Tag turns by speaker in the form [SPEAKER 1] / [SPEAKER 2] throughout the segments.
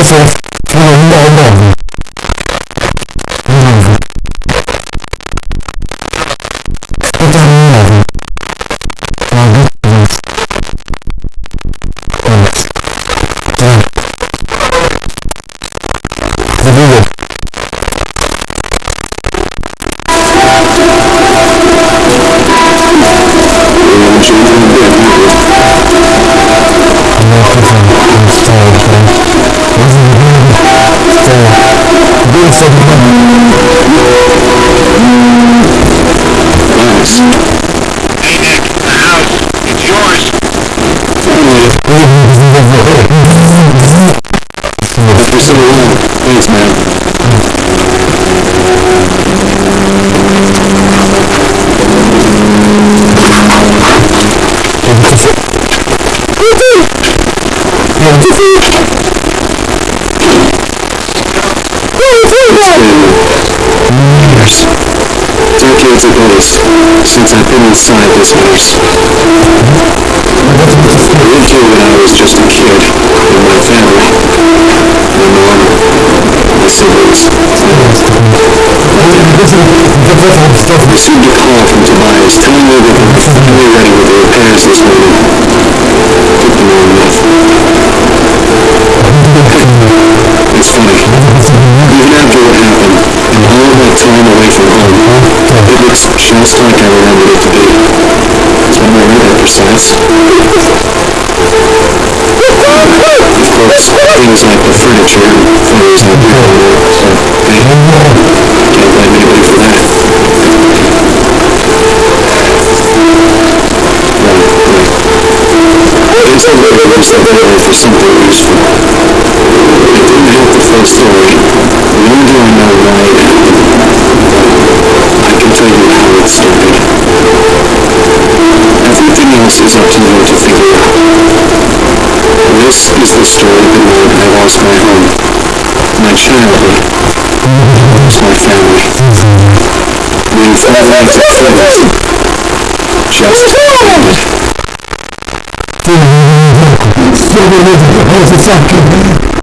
[SPEAKER 1] beautiful. Join. Oh, I
[SPEAKER 2] listen. since I've been inside this house.
[SPEAKER 1] I
[SPEAKER 2] lived here when I was just a kid, with my family, my mom, my siblings. I received a call from Tobias telling me that they were finally ready with the repairs this morning. Took them long enough. And all that time away from home, it looks just like I remembered it to be. It's one way that precise. Of course, things like the furniture and photos I do so hey, can't blame anybody for that. It's the way it was that they for something useful. I didn't have the full story, nor do I know why how. Everything else is up to you to figure out. This is the story of the night I lost my home, my childhood, my family. We've already finished. Just ended.
[SPEAKER 1] Cosa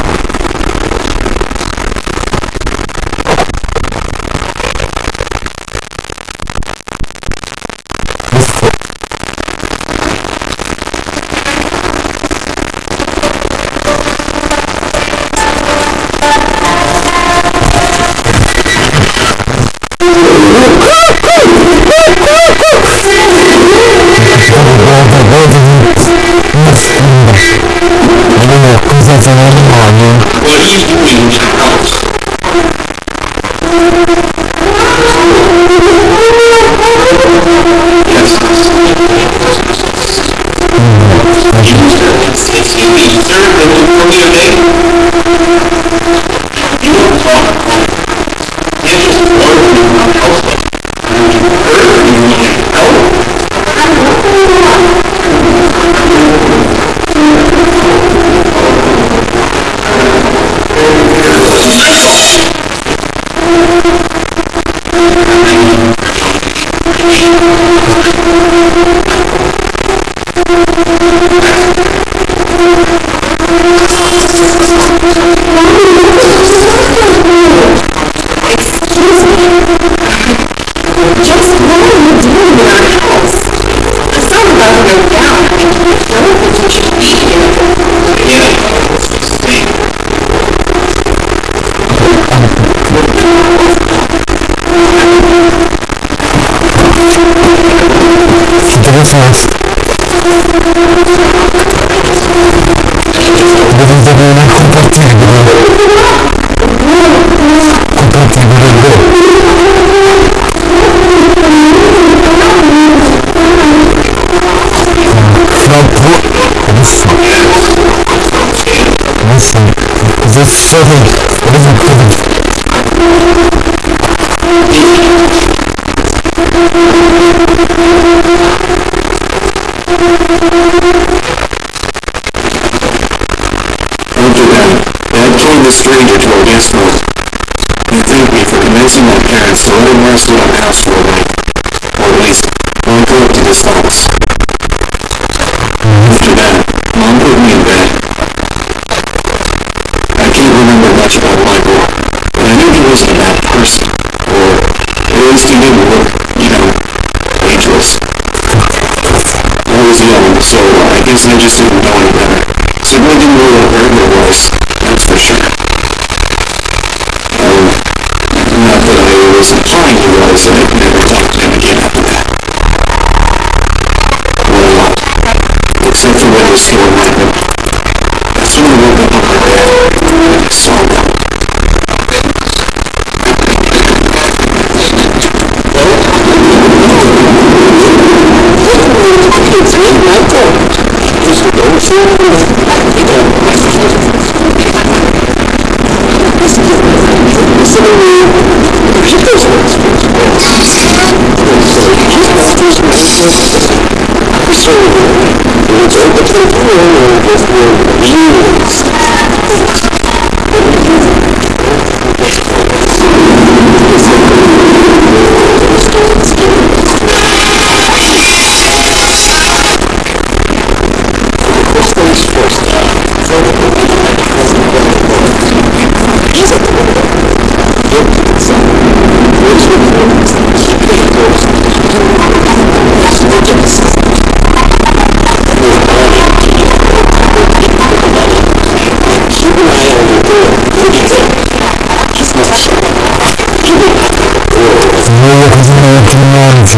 [SPEAKER 1] 在哪里？
[SPEAKER 2] 我一直。
[SPEAKER 1] This silly, what is it?
[SPEAKER 2] After that, Dad told the stranger to our guest house. He thanked me for convincing my parents to let him rest at our house for a night. Or at least, lock up to this house.
[SPEAKER 1] After
[SPEAKER 2] that, Mom put me much about Michael, but I knew he wasn't a bad person. Or, at least he didn't look, you know, ageless. I was young, so I guess I just didn't know any better. Certainly didn't know what burglar was, that's for sure. Um, not that I was implying he was, I'd never talked to him again after that. Well, except for when the storm happened. That's when I woke up on my bed, and I saw それにヒットしないですそういうのを、ちょっと、こういうのを、自由に。
[SPEAKER 1] Владимира Тимоновича.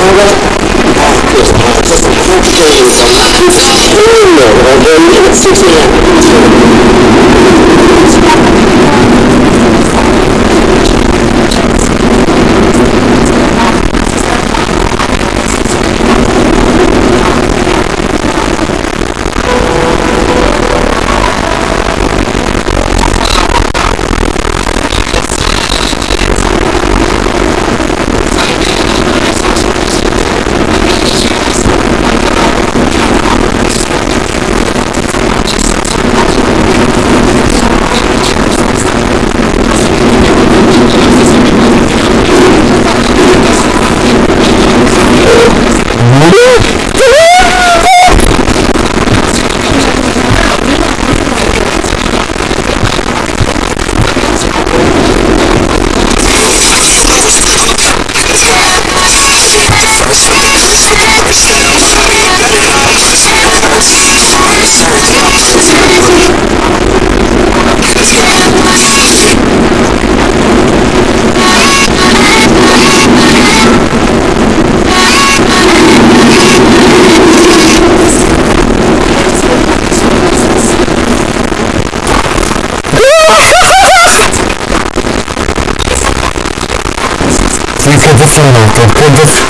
[SPEAKER 2] i Angas
[SPEAKER 1] Das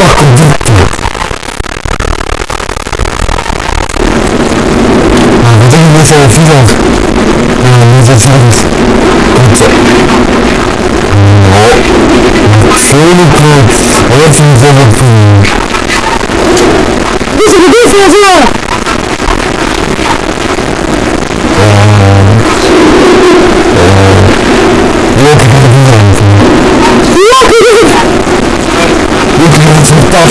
[SPEAKER 1] Fuck, 이제 지금 이제. 어? 세일이프 어여튼 세일이프 무슨 일이 있어요 Stop.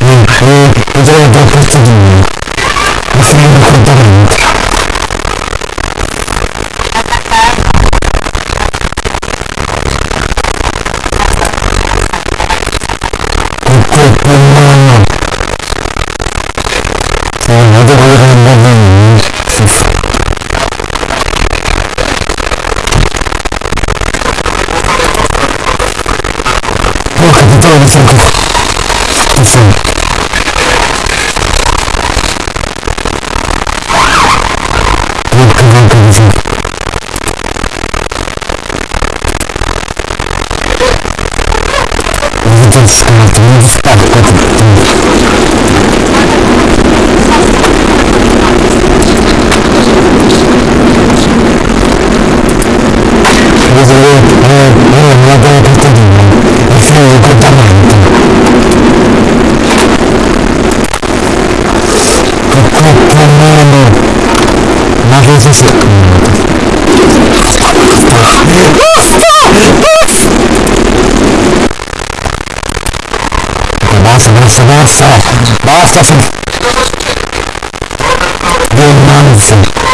[SPEAKER 1] 많이 이들에게 불쌍해요. Thank you. Basta, fin... Diamanti!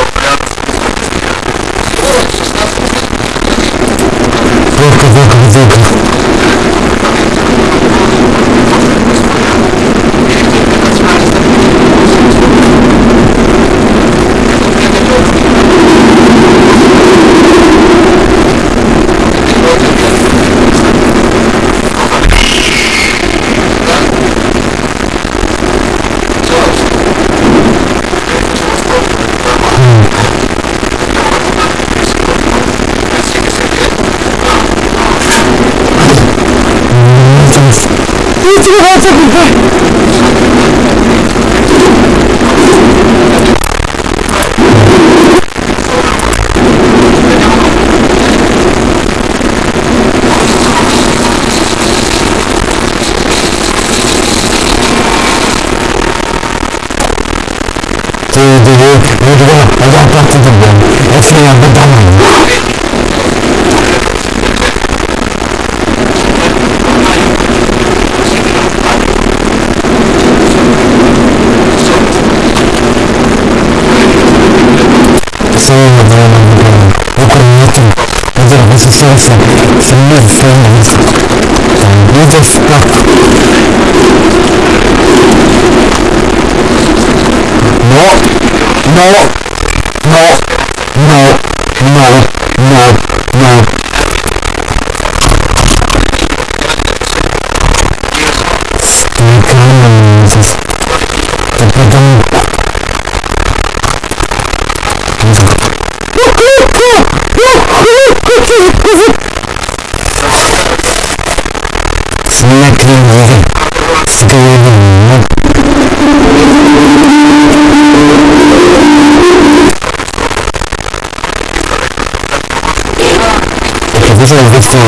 [SPEAKER 1] Dużo jest wyjścia,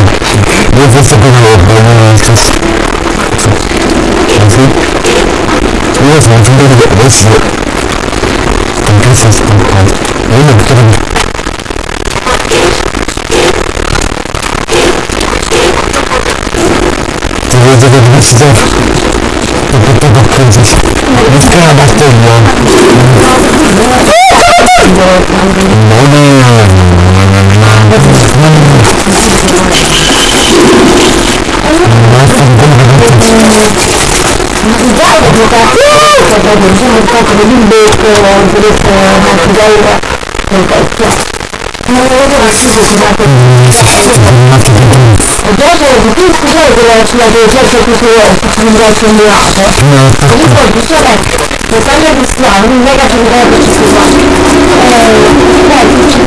[SPEAKER 1] jest wyjścia dużo odbierania przez... Czasu. Nie jest nam trudno do odejścia. Ten pierwszy jest ten pan. Nie wiem, którym... To jest do tego wyjścia. To do tego kręcić. Wyskala Bartolina.
[SPEAKER 3] 我就是不是不是我，不是我，不是我。 그 살레리스 아는 해가 정리하고 있어서 네, 음, 음. 그러니까 지금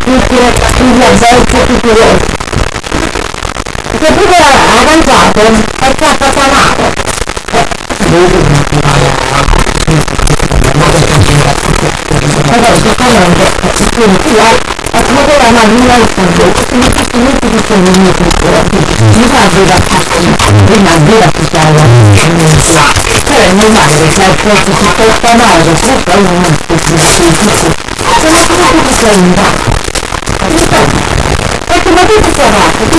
[SPEAKER 3] cultura studia bello e curioso. Che pure avanzato è troppo salato. Però sicuramente il curriculum è proprio la marina del fondo, sono tutti molto più comuni cultura, non fa vera prima vera sociale, però è normale perché al posto si porta male, questo è un altro sono tutti più comuni.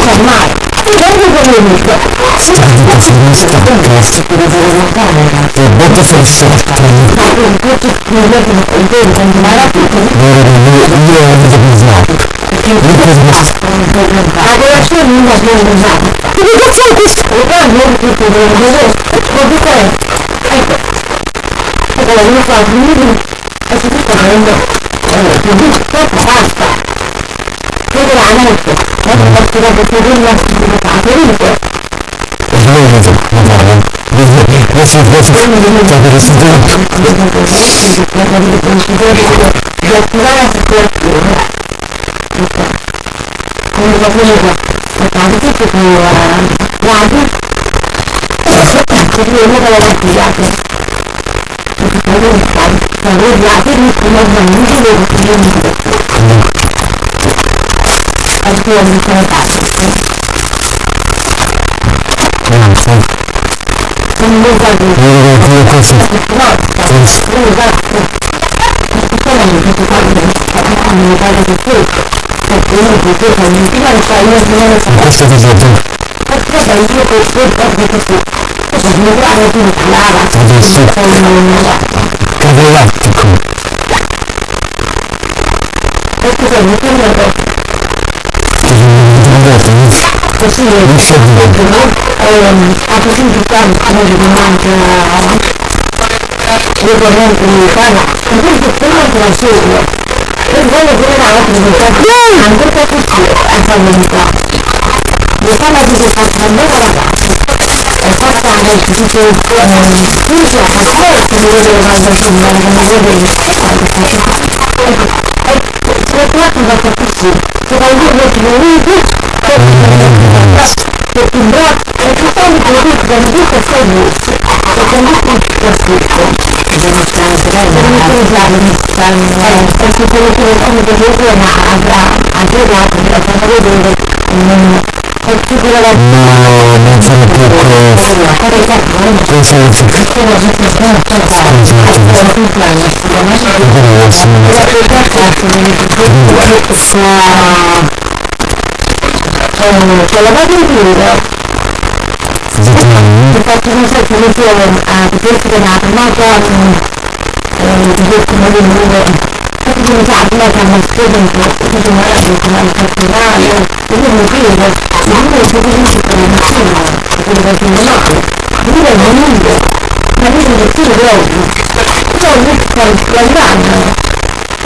[SPEAKER 3] fermare. Quando comunica, si
[SPEAKER 1] sta si
[SPEAKER 4] può fare
[SPEAKER 1] E botte forzato.
[SPEAKER 3] Ma con tutto il mio conto continuare a tutto.
[SPEAKER 1] Io ho avuto
[SPEAKER 4] perché non è la colazione
[SPEAKER 3] non va bene usata perché grazie a questo programma non tutto bene così può dire ecco ecco la mia fa un minuto e si sta prendendo e basta 생각을 안 하고 있어. 내가 제가 그 대리인 말씀을 다 해드릴게요.
[SPEAKER 1] 그래서 그래서 그래서 그래서 자 그래서
[SPEAKER 3] 내가 불안해서 그랬고 그러니까 공부가 보니까 나도 듣고 보니까 나도 그게 올라가려고 그게 안 돼. 그래서 결국 나도 나도 야들이 보면서 움직이고 그러는 거였어. を見つめたん。ですね。で、で、で、うのに、うのに行かれ、の際に決めた。私
[SPEAKER 1] たちは、
[SPEAKER 3] 私たちは一応こう、そういったこです。私たちは、私たちは、私たちは、
[SPEAKER 1] 私たちは、私たちは、私
[SPEAKER 3] たちは、私た、私たちは、私たちは、私たちは、私たちは、私たちは、私たちは、私たちは、私たちは、私たちは、私たちは、私たちは、私たちは、私たちは、私たちは、私たち、possibile ha potuto fare come domande le correnti militari in questo momento la seguo per quello che era la presentazione ancora più a Salmonità mi fa la presentazione andava la casa è fatta nel tutto il cuore quindi la passare che mi vedo la persona che mi vedo in questo caso e per quanto va a capirsi che da un giorno che lo vedo perché quello che come per esempio avrà anche dato per far vedere un particolare
[SPEAKER 1] no non sono proprio consenso perché
[SPEAKER 3] la situazione è stata la quella patrullina
[SPEAKER 1] ti
[SPEAKER 3] faccio un sacco di film a potersi denare ma con di questo modo di dire perché mi sa che lei cambia spesso un po' perché non era molto male personale e io mi chiedo ma io se ti dici per il mattino perché perché non lo so mi vedo un lungo ma io mi chiedo proprio sono un po' sbagliato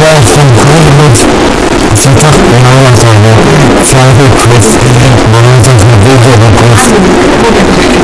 [SPEAKER 1] Jahre von Kohlwitz, Zitat Mauersäule, Zweifel Quiz, Mauersäule, Wege,
[SPEAKER 3] Begriff.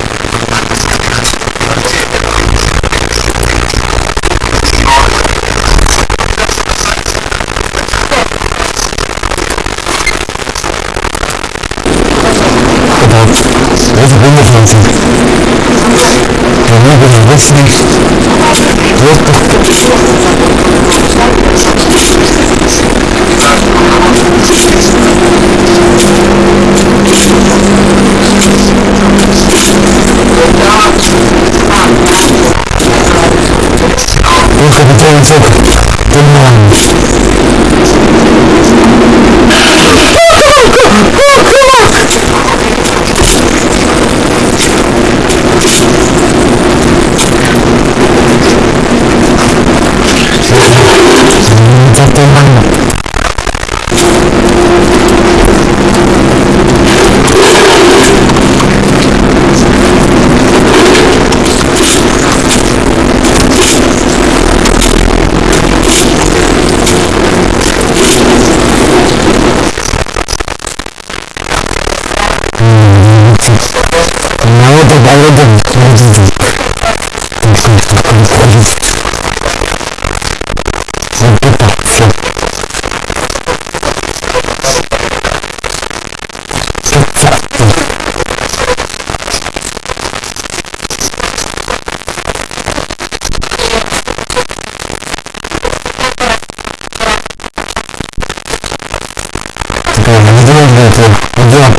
[SPEAKER 1] обычный воздух. Выходит, он Vedete, oggi la